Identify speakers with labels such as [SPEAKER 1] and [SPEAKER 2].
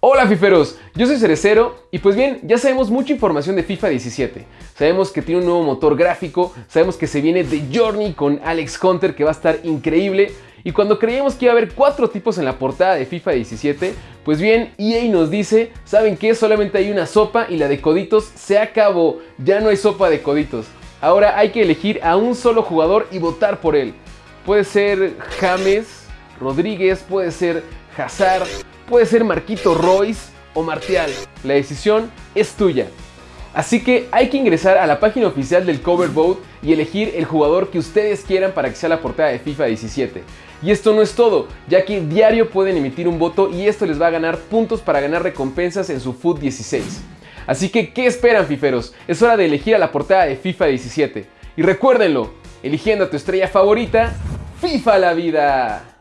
[SPEAKER 1] Hola fiferos, yo soy Cerecero y pues bien, ya sabemos mucha información de FIFA 17. Sabemos que tiene un nuevo motor gráfico, sabemos que se viene The Journey con Alex Hunter que va a estar increíble y cuando creíamos que iba a haber cuatro tipos en la portada de FIFA 17, pues bien, EA nos dice, ¿saben qué? Solamente hay una sopa y la de coditos se acabó, ya no hay sopa de coditos. Ahora hay que elegir a un solo jugador y votar por él. Puede ser James, Rodríguez, puede ser Hazard, puede ser Marquito Royce o Martial. La decisión es tuya. Así que hay que ingresar a la página oficial del Cover Vote y elegir el jugador que ustedes quieran para que sea la portada de FIFA 17. Y esto no es todo, ya que diario pueden emitir un voto y esto les va a ganar puntos para ganar recompensas en su FUT 16. Así que, ¿qué esperan fiferos? Es hora de elegir a la portada de FIFA 17. Y recuérdenlo, eligiendo a tu estrella favorita, FIFA la vida.